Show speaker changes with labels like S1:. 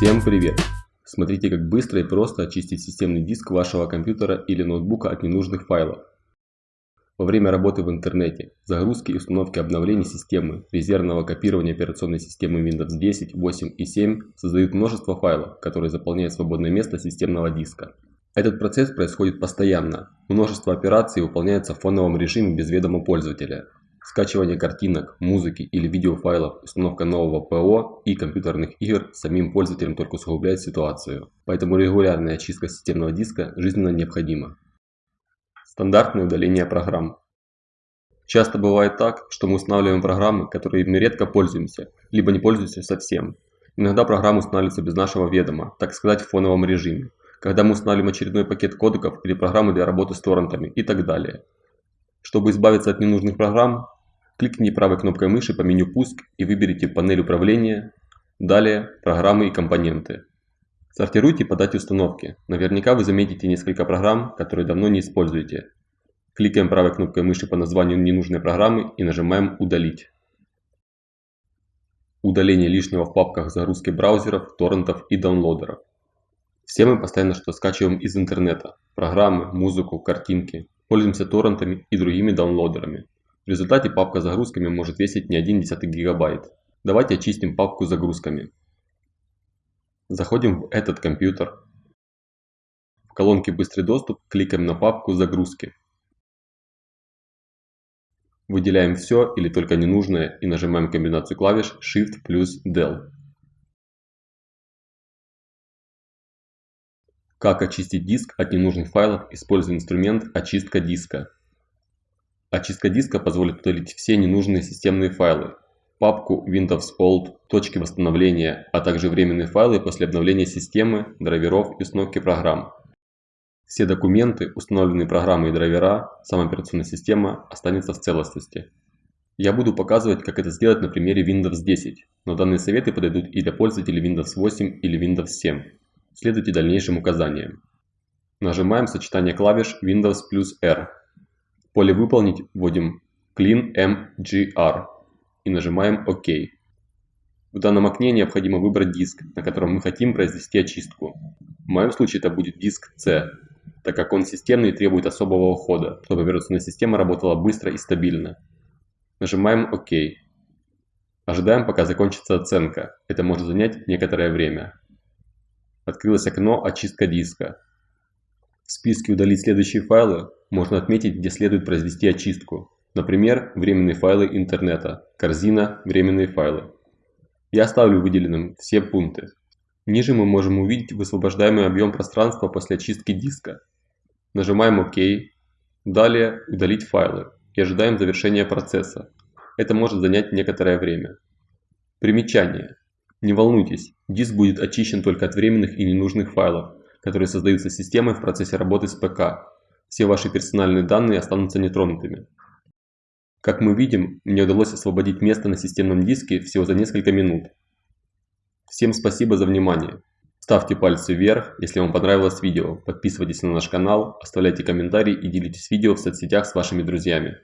S1: Всем привет! Смотрите как быстро и просто очистить системный диск вашего компьютера или ноутбука от ненужных файлов. Во время работы в интернете, загрузки и установки обновлений системы, резервного копирования операционной системы Windows 10, 8 и 7 создают множество файлов, которые заполняют свободное место системного диска. Этот процесс происходит постоянно. Множество операций выполняется в фоновом режиме без ведома пользователя. Скачивание картинок, музыки или видеофайлов, установка нового ПО и компьютерных игр самим пользователям только усугубляет ситуацию. Поэтому регулярная очистка системного диска жизненно необходима. Стандартное удаление программ. Часто бывает так, что мы устанавливаем программы, которыми редко пользуемся, либо не пользуемся совсем. Иногда программы устанавливаются без нашего ведома, так сказать в фоновом режиме, когда мы устанавливаем очередной пакет кодеков или программы для работы с торрентами и так далее. Чтобы избавиться от ненужных программ, кликните правой кнопкой мыши по меню «Пуск» и выберите панель управления, далее «Программы и компоненты». Сортируйте по дате установки. Наверняка вы заметите несколько программ, которые давно не используете. Кликаем правой кнопкой мыши по названию ненужной программы и нажимаем «Удалить». Удаление лишнего в папках загрузки браузеров, торрентов и даунлодеров. Все мы постоянно что скачиваем из интернета. Программы, музыку, картинки. Пользуемся торрентами и другими даунлодерами. В результате папка с загрузками может весить не 1 десятый гигабайт. Давайте очистим папку с загрузками. Заходим в этот компьютер. В колонке «Быстрый доступ» кликаем на папку «Загрузки». Выделяем все или только ненужное и нажимаем комбинацию клавиш Shift плюс Del. Как очистить диск от ненужных файлов, используя инструмент «Очистка диска». Очистка диска позволит удалить все ненужные системные файлы, папку Windows Old, точки восстановления, а также временные файлы после обновления системы, драйверов и установки программ. Все документы, установленные программы и драйвера, сама операционная система останется в целостности. Я буду показывать, как это сделать на примере Windows 10, но данные советы подойдут и для пользователей Windows 8 или Windows 7. Следуйте дальнейшим указаниям. Нажимаем сочетание клавиш Windows плюс R. Поле «Выполнить» вводим Clean MGR и нажимаем ОК. В данном окне необходимо выбрать диск, на котором мы хотим произвести очистку. В моем случае это будет диск C, так как он системный и требует особого ухода, чтобы операционная система работала быстро и стабильно. Нажимаем ОК. Ожидаем, пока закончится оценка. Это может занять некоторое время. Открылось окно «Очистка диска». В списке «Удалить следующие файлы» можно отметить, где следует произвести очистку. Например, временные файлы интернета, корзина «Временные файлы». Я оставлю выделенным все пункты. Ниже мы можем увидеть высвобождаемый объем пространства после очистки диска. Нажимаем ОК. Далее «Удалить файлы» и ожидаем завершения процесса. Это может занять некоторое время. Примечание. Не волнуйтесь, диск будет очищен только от временных и ненужных файлов, которые создаются системой в процессе работы с ПК. Все ваши персональные данные останутся нетронутыми. Как мы видим, мне удалось освободить место на системном диске всего за несколько минут. Всем спасибо за внимание. Ставьте пальцы вверх, если вам понравилось видео, подписывайтесь на наш канал, оставляйте комментарии и делитесь видео в соцсетях с вашими друзьями.